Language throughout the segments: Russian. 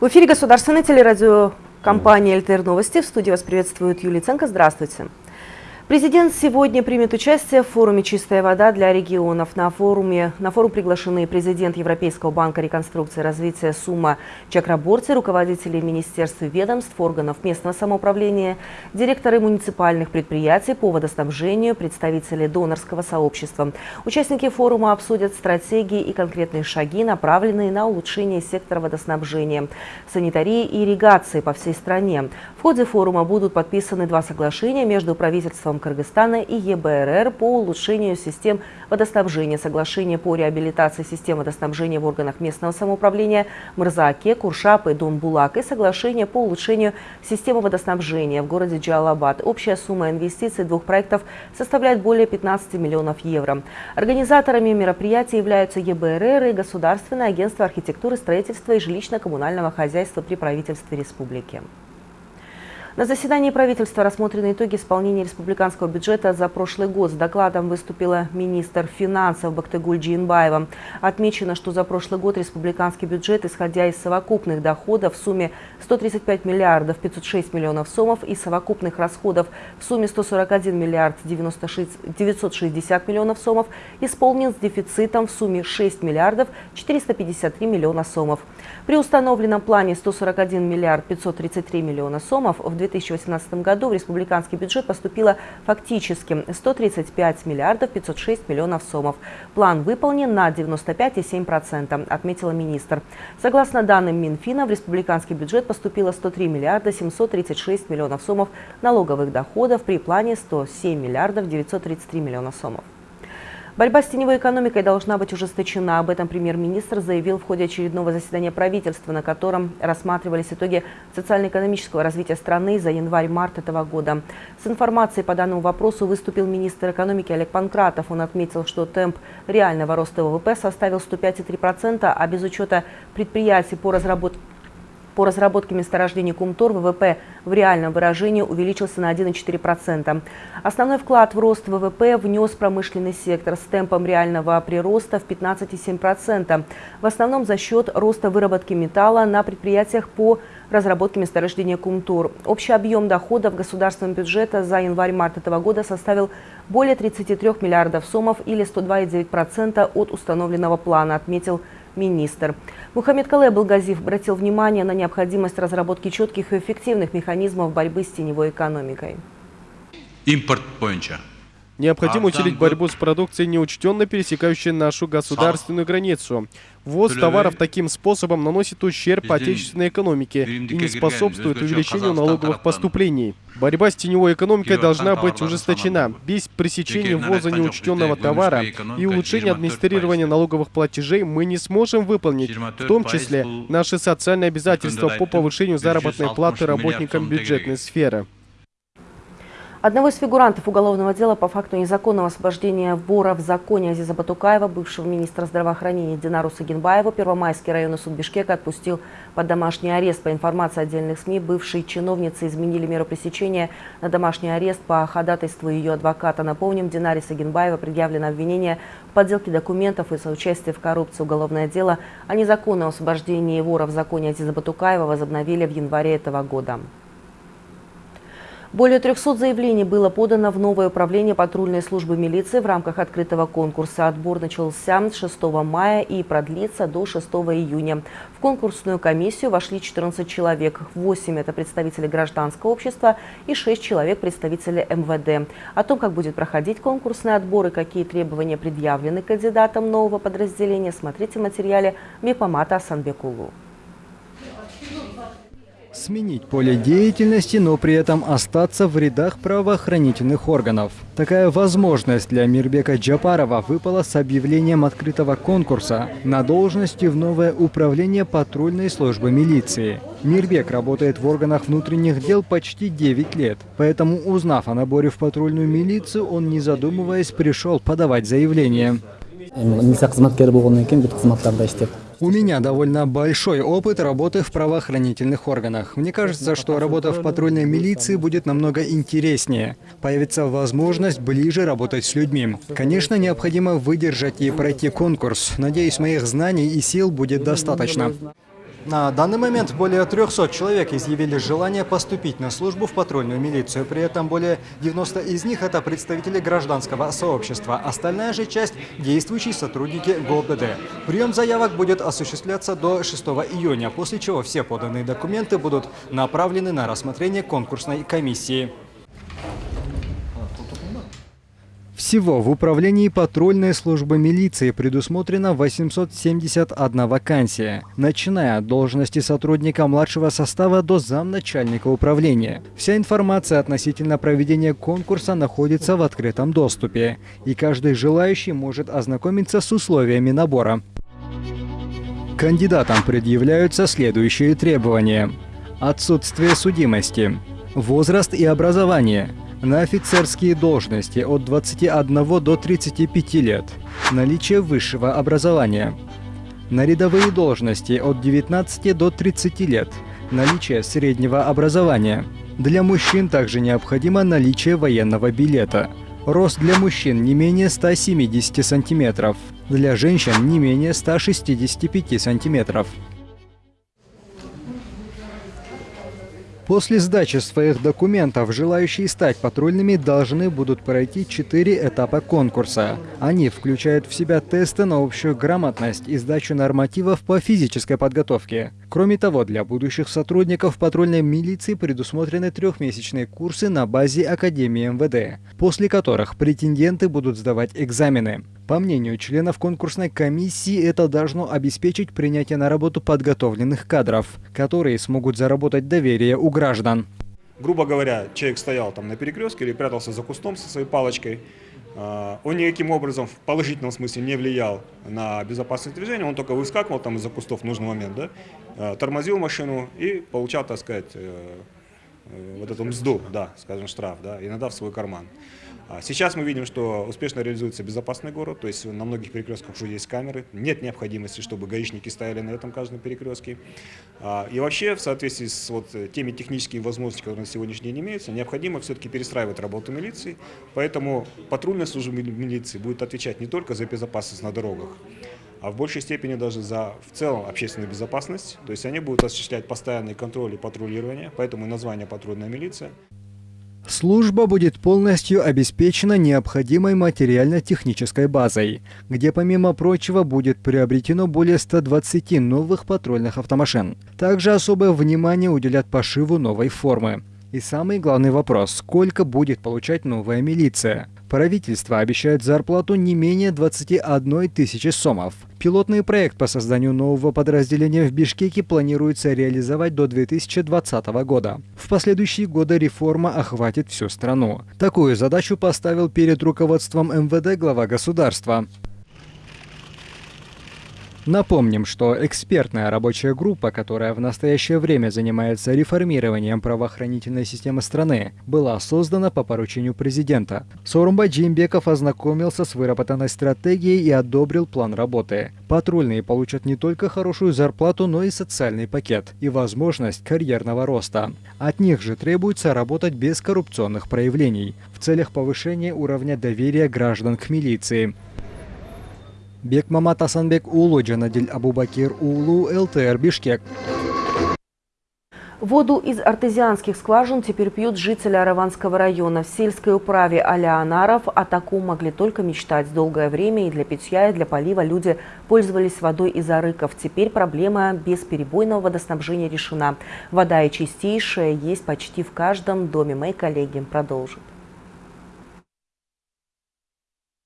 В эфире государственной телерадиокомпании «ЛТР Новости». В студии вас приветствует Юлия Ценко. Здравствуйте. Президент сегодня примет участие в форуме «Чистая вода для регионов». На, форуме, на форум приглашены президент Европейского банка реконструкции и развития Сумма Чакраборти, руководители министерств и ведомств, органов местного самоуправления, директоры муниципальных предприятий по водоснабжению, представители донорского сообщества. Участники форума обсудят стратегии и конкретные шаги, направленные на улучшение сектора водоснабжения, санитарии и ирригации по всей стране. В ходе форума будут подписаны два соглашения между правительством Кыргызстана и ЕБРР по улучшению систем водоснабжения, соглашение по реабилитации систем водоснабжения в органах местного самоуправления Мырзааке, Куршап и Донбулак и соглашение по улучшению системы водоснабжения в городе Джалабад. Общая сумма инвестиций двух проектов составляет более 15 миллионов евро. Организаторами мероприятия являются ЕБРР и Государственное агентство архитектуры, строительства и жилищно-коммунального хозяйства при правительстве республики. На заседании правительства рассмотрены итоги исполнения республиканского бюджета за прошлый год. С докладом выступила министр финансов Бактыгуль Джинбаева. Отмечено, что за прошлый год республиканский бюджет, исходя из совокупных доходов в сумме 135 миллиардов 506 миллионов сомов и совокупных расходов в сумме 141 миллиард 96, 960 миллионов сомов, исполнен с дефицитом в сумме 6 миллиардов 453 миллиона сомов. При установленном плане 141 миллиард 533 миллиона сомов в 2018 году в республиканский бюджет поступило фактически 135 миллиардов 506 миллионов сомов. План выполнен на 95,7%, отметила министр. Согласно данным Минфина, в республиканский бюджет поступило 103 миллиарда 736 миллионов сомов налоговых доходов при плане 107 миллиардов 933 миллиона сомов. Борьба с теневой экономикой должна быть ужесточена. Об этом премьер-министр заявил в ходе очередного заседания правительства, на котором рассматривались итоги социально-экономического развития страны за январь-март этого года. С информацией по данному вопросу выступил министр экономики Олег Панкратов. Он отметил, что темп реального роста ВВП составил 105,3%, а без учета предприятий по разработке по разработке месторождений Кумтор ВВП в реальном выражении увеличился на 1,4%. Основной вклад в рост ВВП внес промышленный сектор с темпом реального прироста в 15,7%. В основном за счет роста выработки металла на предприятиях по разработке месторождения Кумтур. Общий объем доходов государственного бюджета за январь-март этого года составил более 33 миллиардов сомов или 102,9% от установленного плана, отметил министр. Мухаммед Калай Балгазив обратил внимание на необходимость разработки четких и эффективных механизмов борьбы с теневой экономикой. Импорт бойынша Необходимо усилить борьбу с продукцией, неучтенно пересекающей нашу государственную границу. Ввоз товаров таким способом наносит ущерб отечественной экономике и не способствует увеличению налоговых поступлений. Борьба с теневой экономикой должна быть ужесточена. Без пресечения ввоза неучтенного товара и улучшения администрирования налоговых платежей мы не сможем выполнить, в том числе, наши социальные обязательства по повышению заработной платы работникам бюджетной сферы. Одного из фигурантов уголовного дела по факту незаконного освобождения вора в законе Азиза Батукаева, бывшего министра здравоохранения Динару Сагинбаева, Первомайский районный суд Бишкека отпустил под домашний арест. По информации отдельных СМИ, бывшие чиновницы изменили меру пресечения на домашний арест по ходатайству ее адвоката. Напомним, Динаре Сагинбаева предъявлено обвинение в подделке документов и соучастии в коррупции. Уголовное дело о незаконном освобождении вора в законе Азиза Батукаева возобновили в январе этого года. Более 300 заявлений было подано в новое управление патрульной службы милиции в рамках открытого конкурса. Отбор начался с 6 мая и продлится до 6 июня. В конкурсную комиссию вошли 14 человек. 8 – это представители гражданского общества и 6 человек – представители МВД. О том, как будет проходить конкурсный отбор и какие требования предъявлены кандидатам нового подразделения, смотрите в материале Мипомата Асанбекулу. Сменить поле деятельности, но при этом остаться в рядах правоохранительных органов. Такая возможность для Мирбека Джапарова выпала с объявлением открытого конкурса на должности в новое управление патрульной службы милиции. Мирбек работает в органах внутренних дел почти 9 лет, поэтому, узнав о наборе в патрульную милицию, он, не задумываясь, пришел подавать заявление. У меня довольно большой опыт работы в правоохранительных органах. Мне кажется, что работа в патрульной милиции будет намного интереснее. Появится возможность ближе работать с людьми. Конечно, необходимо выдержать и пройти конкурс. Надеюсь, моих знаний и сил будет достаточно. На данный момент более 300 человек изъявили желание поступить на службу в патрульную милицию. При этом более 90 из них – это представители гражданского сообщества. Остальная же часть – действующие сотрудники ГОБДД. Прием заявок будет осуществляться до 6 июня, после чего все поданные документы будут направлены на рассмотрение конкурсной комиссии. Всего в управлении патрульной службы милиции предусмотрено 871 вакансия, начиная от должности сотрудника младшего состава до замначальника управления. Вся информация относительно проведения конкурса находится в открытом доступе, и каждый желающий может ознакомиться с условиями набора. Кандидатам предъявляются следующие требования. Отсутствие судимости, возраст и образование – на офицерские должности от 21 до 35 лет, наличие высшего образования. На рядовые должности от 19 до 30 лет, наличие среднего образования. Для мужчин также необходимо наличие военного билета. Рост для мужчин не менее 170 сантиметров, для женщин не менее 165 сантиметров. После сдачи своих документов желающие стать патрульными должны будут пройти четыре этапа конкурса. Они включают в себя тесты на общую грамотность и сдачу нормативов по физической подготовке. Кроме того, для будущих сотрудников патрульной милиции предусмотрены трехмесячные курсы на базе Академии МВД, после которых претенденты будут сдавать экзамены. По мнению членов конкурсной комиссии, это должно обеспечить принятие на работу подготовленных кадров, которые смогут заработать доверие у граждан. Грубо говоря, человек стоял там на перекрестке или прятался за кустом со своей палочкой. А, он никаким образом в положительном смысле не влиял на безопасность движения, он только выскакивал там из-за кустов в нужный момент, да, тормозил машину и получал, так сказать, э, э, вот эту мзду, да, скажем, штраф, да, иногда в свой карман. А сейчас мы видим, что успешно реализуется безопасный город, то есть на многих перекрестках уже есть камеры, нет необходимости, чтобы гаишники стояли на этом каждом перекрестке. А, и вообще, в соответствии с вот теми техническими возможностями, которые на сегодняшний день имеются, необходимо все-таки перестраивать работу милиции, поэтому патрульная служба милиции будет отвечать не только за безопасность на дорогах, а в большей степени даже за в целом общественную безопасность. То есть они будут осуществлять постоянный контроль и патрулирование, поэтому и название патрульная милиция. Служба будет полностью обеспечена необходимой материально-технической базой, где помимо прочего будет приобретено более 120 новых патрульных автомашин. Также особое внимание уделят пошиву новой формы. И самый главный вопрос – сколько будет получать новая милиция? Правительство обещает зарплату не менее 21 тысячи сомов. Пилотный проект по созданию нового подразделения в Бишкеке планируется реализовать до 2020 года. В последующие годы реформа охватит всю страну. Такую задачу поставил перед руководством МВД глава государства. Напомним, что экспертная рабочая группа, которая в настоящее время занимается реформированием правоохранительной системы страны, была создана по поручению президента. Сорумба Джимбеков ознакомился с выработанной стратегией и одобрил план работы. Патрульные получат не только хорошую зарплату, но и социальный пакет и возможность карьерного роста. От них же требуется работать без коррупционных проявлений в целях повышения уровня доверия граждан к милиции. Бекмамат Асанбек Улу, Джанадиль Абубакир Улу, ЛТР Бишкек. Воду из артезианских скважин теперь пьют жители Араванского района. В сельской управе Алианаров о таком могли только мечтать. Долгое время и для питья, и для полива люди пользовались водой из арыков. Теперь проблема бесперебойного водоснабжения решена. Вода и чистейшая есть почти в каждом доме. Мои коллеги продолжат.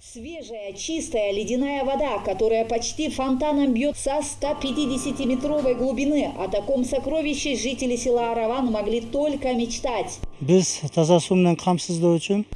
Свежая, чистая ледяная вода, которая почти фонтаном бьет со 150-метровой глубины. О таком сокровище жители села Араван могли только мечтать. В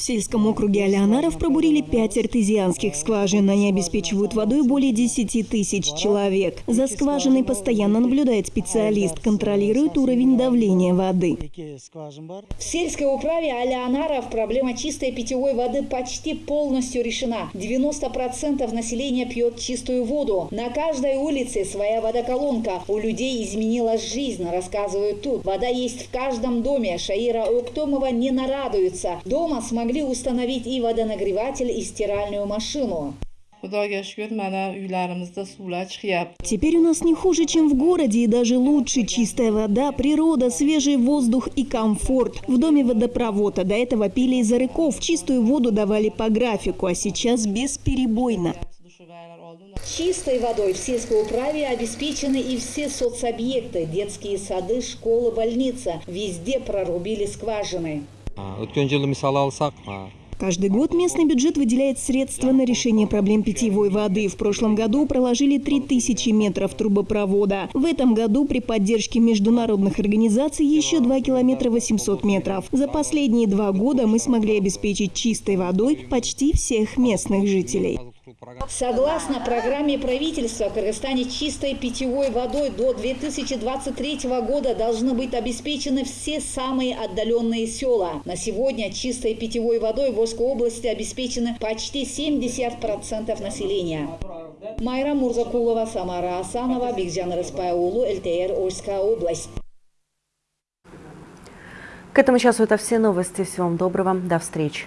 сельском округе Алеонаров пробурили пять артезианских скважин. Они обеспечивают водой более 10 тысяч человек. За скважиной постоянно наблюдает специалист, контролирует уровень давления воды. В сельской управе Алеонаров проблема чистой питьевой воды почти полностью решена. 90% населения пьет чистую воду. На каждой улице своя водоколонка. У людей изменилась жизнь, рассказывают тут. Вода есть в каждом доме. Шаира Уктомова не нарадуется. Дома смогли установить и водонагреватель, и стиральную машину. Теперь у нас не хуже, чем в городе, и даже лучше. Чистая вода, природа, свежий воздух и комфорт. В доме водопровод, а до этого пили из арыков. Чистую воду давали по графику, а сейчас бесперебойно. Чистой водой в сельской управе обеспечены и все соцобъекты, детские сады, школы, больница. Везде прорубили скважины. olsak Каждый год местный бюджет выделяет средства на решение проблем питьевой воды. В прошлом году проложили 3000 метров трубопровода. В этом году при поддержке международных организаций еще 2 километра 800 метров. За последние два года мы смогли обеспечить чистой водой почти всех местных жителей. Согласно программе правительства, в Кыргызстане чистой питьевой водой до 2023 года должны быть обеспечены все самые отдаленные села. На сегодня чистой питьевой водой в Волжской области обеспечены почти 70% населения. Майра Мурзакулова, Самара Асанова, Бигжан Рыспайулу, ЛТР, Ольская область. К этому часу это все новости. Всего вам доброго. До встречи.